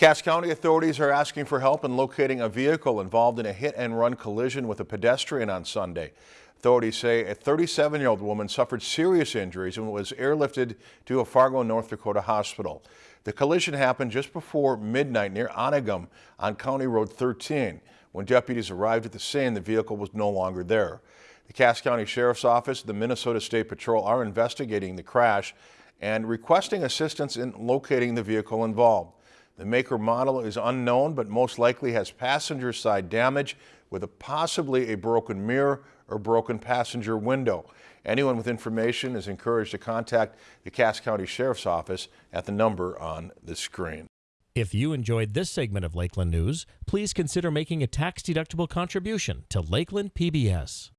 Cass County authorities are asking for help in locating a vehicle involved in a hit and run collision with a pedestrian on Sunday. Authorities say a 37-year-old woman suffered serious injuries and was airlifted to a Fargo, North Dakota hospital. The collision happened just before midnight near Onigum on County Road 13. When deputies arrived at the scene, the vehicle was no longer there. The Cass County Sheriff's Office, and the Minnesota State Patrol are investigating the crash and requesting assistance in locating the vehicle involved. The maker model is unknown, but most likely has passenger side damage with a possibly a broken mirror or broken passenger window. Anyone with information is encouraged to contact the Cass County Sheriff's Office at the number on the screen. If you enjoyed this segment of Lakeland News, please consider making a tax-deductible contribution to Lakeland PBS.